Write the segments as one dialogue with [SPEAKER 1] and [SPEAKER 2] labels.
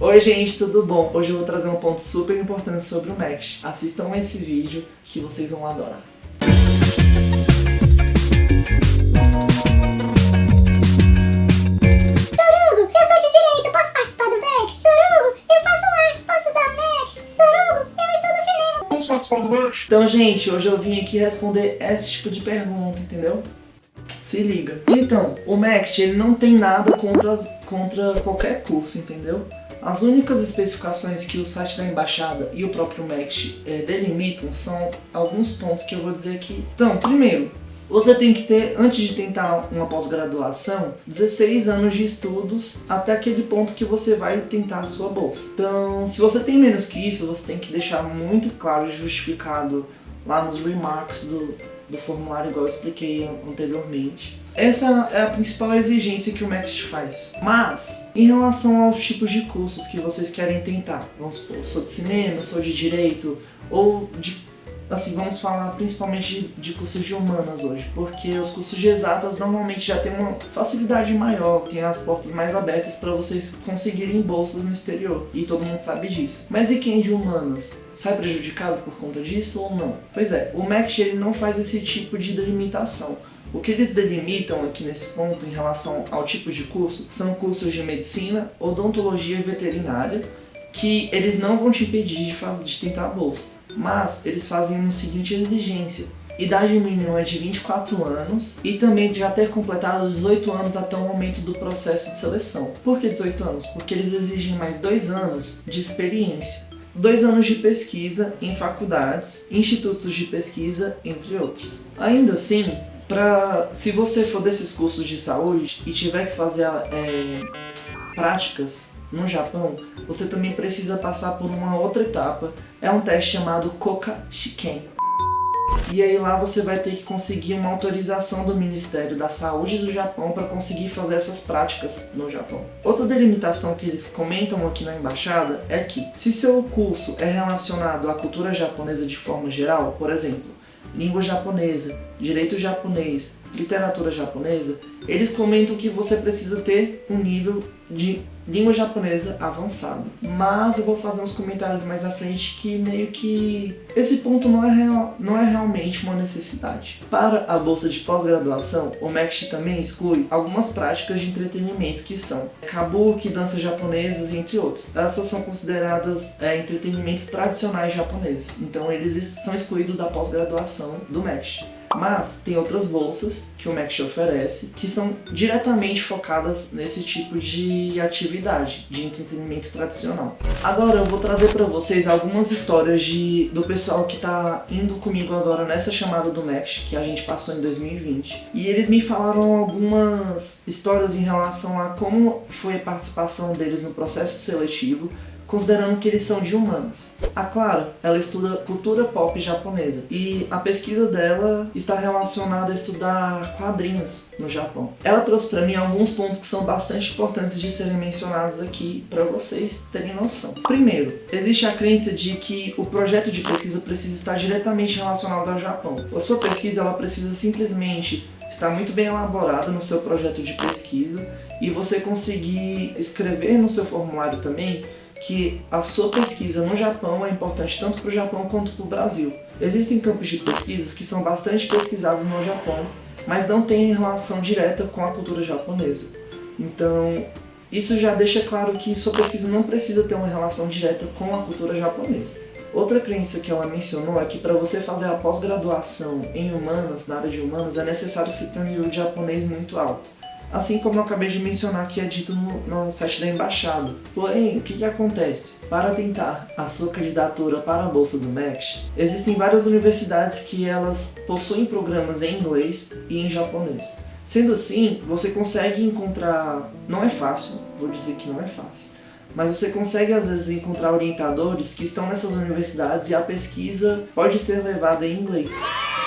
[SPEAKER 1] Oi gente, tudo bom? Hoje eu vou trazer um ponto super importante sobre o Max. Assistam esse vídeo que vocês vão adorar.
[SPEAKER 2] Torugo, eu sou de direito, posso participar do Max? Torugo, eu faço artes, posso dar Max? Torugo, eu estudo cinema.
[SPEAKER 3] Posso participar do Max?
[SPEAKER 1] Então, gente, hoje eu vim aqui responder esse tipo de pergunta, entendeu? Se liga. Então, o Max, ele não tem nada contra, contra qualquer curso, entendeu? As únicas especificações que o site da embaixada e o próprio Max é, delimitam são alguns pontos que eu vou dizer aqui. Então, primeiro, você tem que ter, antes de tentar uma pós-graduação, 16 anos de estudos até aquele ponto que você vai tentar a sua bolsa. Então, se você tem menos que isso, você tem que deixar muito claro e justificado lá nos remarks do, do formulário, igual eu expliquei anteriormente. Essa é a principal exigência que o Max faz. Mas, em relação aos tipos de cursos que vocês querem tentar, vamos supor, sou de cinema, sou de direito, ou de assim, vamos falar principalmente de, de, cursos de humanas hoje, porque os cursos de exatas normalmente já tem uma facilidade maior, tem as portas mais abertas para vocês conseguirem bolsas no exterior, e todo mundo sabe disso. Mas e quem é de humanas? Sai prejudicado por conta disso ou não? Pois é, o MEC ele não faz esse tipo de delimitação. O que eles delimitam aqui nesse ponto em relação ao tipo de curso são cursos de medicina, odontologia e veterinária, que eles não vão te impedir de, fazer, de tentar a bolsa, mas eles fazem uma seguinte exigência. Idade mínima é de 24 anos e também já ter completado 18 anos até o momento do processo de seleção. Por que 18 anos? Porque eles exigem mais 2 anos de experiência. Dois anos de pesquisa em faculdades, institutos de pesquisa, entre outros. Ainda assim, pra, se você for desses cursos de saúde e tiver que fazer é, práticas no Japão, você também precisa passar por uma outra etapa. É um teste chamado Koka Shiken. E aí lá você vai ter que conseguir uma autorização do Ministério da Saúde do Japão para conseguir fazer essas práticas no Japão. Outra delimitação que eles comentam aqui na embaixada é que se seu curso é relacionado à cultura japonesa de forma geral, por exemplo, língua japonesa, direito japonês, literatura japonesa, eles comentam que você precisa ter um nível de língua japonesa avançado. Mas eu vou fazer uns comentários mais à frente que meio que esse ponto não é, real, não é realmente uma necessidade. Para a bolsa de pós-graduação, o MEXT também exclui algumas práticas de entretenimento que são kabuki, danças japonesas, entre outros. Essas são consideradas é, entretenimentos tradicionais japoneses, então eles são excluídos da pós-graduação do MEXT. Mas tem outras bolsas que o MECT oferece que são diretamente focadas nesse tipo de atividade, de entretenimento tradicional. Agora eu vou trazer para vocês algumas histórias de, do pessoal que está indo comigo agora nessa chamada do MECT que a gente passou em 2020. E eles me falaram algumas histórias em relação a como foi a participação deles no processo seletivo considerando que eles são de humanas. A Clara, ela estuda cultura pop japonesa e a pesquisa dela está relacionada a estudar quadrinhos no Japão. Ela trouxe para mim alguns pontos que são bastante importantes de serem mencionados aqui para vocês terem noção. Primeiro, existe a crença de que o projeto de pesquisa precisa estar diretamente relacionado ao Japão. A sua pesquisa ela precisa simplesmente estar muito bem elaborada no seu projeto de pesquisa e você conseguir escrever no seu formulário também que a sua pesquisa no Japão é importante tanto para o Japão quanto para o Brasil. Existem campos de pesquisas que são bastante pesquisados no Japão, mas não têm relação direta com a cultura japonesa. Então, isso já deixa claro que sua pesquisa não precisa ter uma relação direta com a cultura japonesa. Outra crença que ela mencionou é que para você fazer a pós-graduação em humanas, na área de humanas, é necessário que você tenha um nível de japonês muito alto assim como eu acabei de mencionar que é dito no, no site da embaixada. Porém, o que, que acontece? Para tentar a sua candidatura para a bolsa do MEX, existem várias universidades que elas possuem programas em inglês e em japonês. Sendo assim, você consegue encontrar, não é fácil, vou dizer que não é fácil, mas você consegue às vezes encontrar orientadores que estão nessas universidades e a pesquisa pode ser levada em inglês.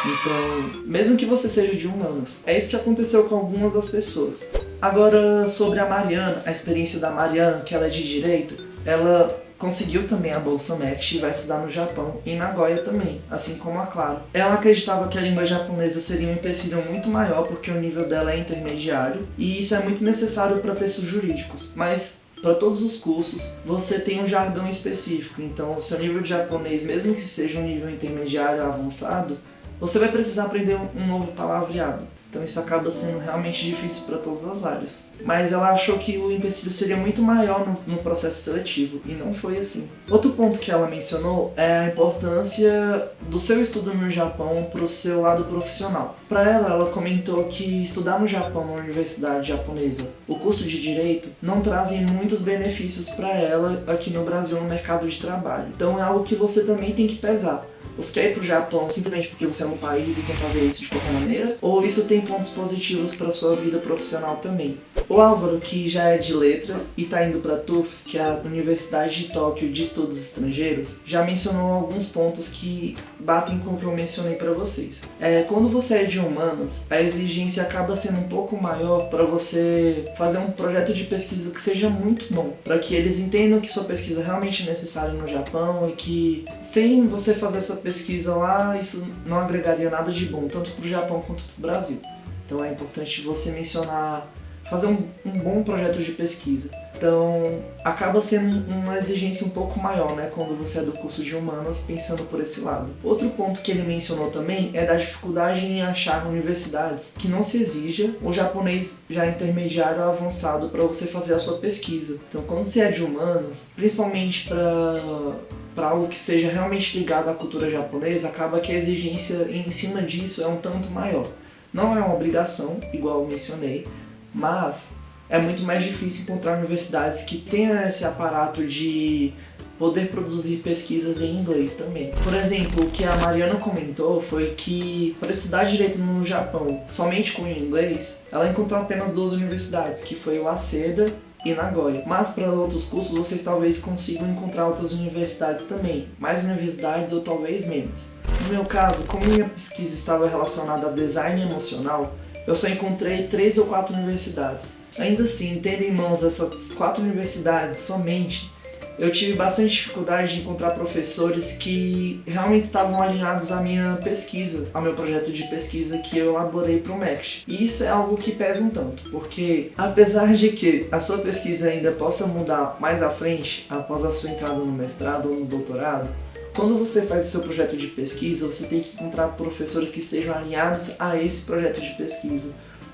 [SPEAKER 1] Então, mesmo que você seja de humanas, é isso que aconteceu com algumas das pessoas. Agora, sobre a Mariana, a experiência da Mariana, que ela é de Direito, ela conseguiu também a Bolsa MEX e vai estudar no Japão, em Nagoya também, assim como a Claro. Ela acreditava que a língua japonesa seria um empecilho muito maior porque o nível dela é intermediário, e isso é muito necessário para textos jurídicos, mas para todos os cursos, você tem um jargão específico. Então, o seu nível de japonês, mesmo que seja um nível intermediário avançado, você vai precisar aprender um novo palavreado. Então isso acaba sendo realmente difícil para todas as áreas. Mas ela achou que o empecilho seria muito maior no, no, processo seletivo, e não foi assim. Outro ponto que ela mencionou é a importância do seu estudo no Japão para o seu lado profissional. Para ela, ela comentou que estudar no Japão, na universidade japonesa, o curso de Direito, não trazem muitos benefícios para ela aqui no Brasil no mercado de trabalho. Então é algo que você também tem que pesar você quer ir pro Japão simplesmente porque você é um país e quer fazer isso de qualquer maneira? Ou isso tem pontos positivos para sua vida profissional também? O Álvaro, que já é de letras e está indo para TUFS, que é a Universidade de Tóquio de Estudos Estrangeiros, já mencionou alguns pontos que batem com o que eu mencionei para vocês. É, quando você é de humanas, a exigência acaba sendo um pouco maior para você fazer um projeto de pesquisa que seja muito bom, para que eles entendam que sua pesquisa realmente é necessária no Japão e que sem você fazer essa pesquisa lá, isso não agregaria nada de bom, tanto para o Japão quanto para o Brasil. Então é importante você mencionar fazer um, um, bom projeto de pesquisa. Então, acaba sendo uma exigência um pouco maior, né, quando você é do curso de humanas, pensando por esse lado. Outro ponto que ele mencionou também é da dificuldade em achar universidades que não se exija o japonês já intermediário avançado para você fazer a sua pesquisa. Então, quando você é de humanas, principalmente para para algo que seja realmente ligado à cultura japonesa, acaba que a exigência em cima disso é um tanto maior. Não é uma obrigação, igual eu mencionei, mas é muito mais difícil encontrar universidades que tenham esse aparato de poder produzir pesquisas em inglês também. Por exemplo, o que a Mariana comentou foi que para estudar direito no Japão somente com inglês, ela encontrou apenas duas universidades, que foi o Aseda e Nagoya. Mas para outros cursos vocês talvez consigam encontrar outras universidades também, mais universidades ou talvez menos. No meu caso, como minha pesquisa estava relacionada a design emocional, eu só encontrei três ou quatro universidades. Ainda assim, tendo em mãos essas quatro universidades somente, eu tive bastante dificuldade de encontrar professores que realmente estavam alinhados à minha pesquisa, ao meu projeto de pesquisa que eu elaborei para o MECT. E isso é algo que pesa um tanto, porque apesar de que a sua pesquisa ainda possa mudar mais à frente, após a sua entrada no mestrado ou no doutorado, quando você faz o seu projeto de pesquisa, você tem que encontrar professores que estejam alinhados a esse projeto de pesquisa.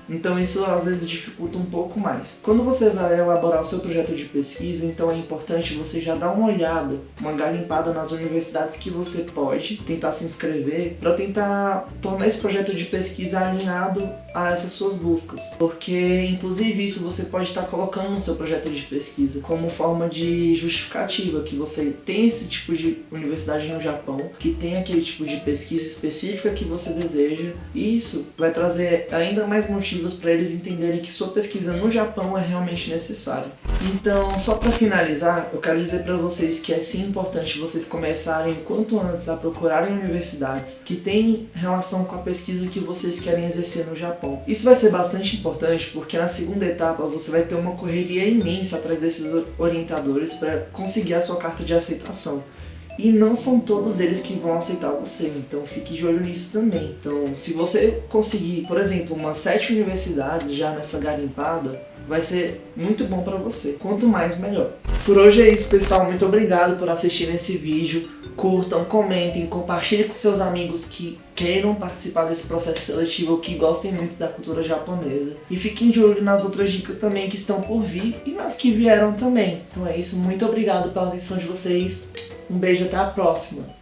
[SPEAKER 1] Então isso às vezes dificulta um pouco mais. Quando você vai elaborar o seu projeto de pesquisa, então é importante você já dar uma olhada, uma garimpada nas universidades que você pode tentar se inscrever para tentar tornar esse projeto de pesquisa alinhado a essas suas buscas. Porque inclusive isso você pode estar colocando no seu projeto de pesquisa como forma de justificativa que você tem esse tipo de universidade no Japão, que tem aquele tipo de pesquisa específica que você deseja, e isso vai trazer ainda mais motivos motivos para eles entenderem que sua pesquisa no Japão é realmente necessária. Então, só para finalizar, eu quero dizer para vocês que é sim importante vocês começarem quanto antes a procurarem universidades que têm relação com a pesquisa que vocês querem exercer no Japão. Isso vai ser bastante importante porque na segunda etapa você vai ter uma correria imensa atrás desses orientadores para conseguir a sua carta de aceitação. E não são todos eles que vão aceitar você, então fique de olho nisso também. Então, se você conseguir, por exemplo, umas sete universidades já nessa garimpada, vai ser muito bom para você. Quanto mais, melhor. Por hoje é isso, pessoal. Muito obrigado por assistir esse vídeo. Curtam, comentem, compartilhem com seus amigos que queiram participar desse processo seletivo ou que gostem muito da cultura japonesa. E fiquem de olho nas outras dicas também que estão por vir e nas que vieram também. Então é isso. Muito obrigado pela atenção de vocês. Um beijo, até a próxima!